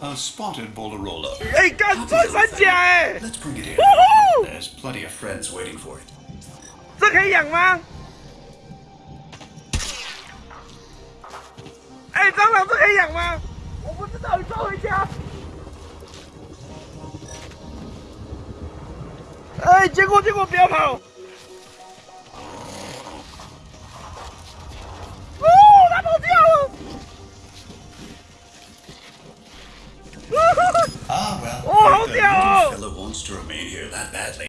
A spotted Bolarola. 哎、干穿山甲哎、 Let's bring it in. Woohoo! There's plenty of friends waiting for it. 这可以养吗？哎、蟑螂这可以养吗？我不知道，你抓回家。哎、结果结果不要跑。 Wants to remain here that badly.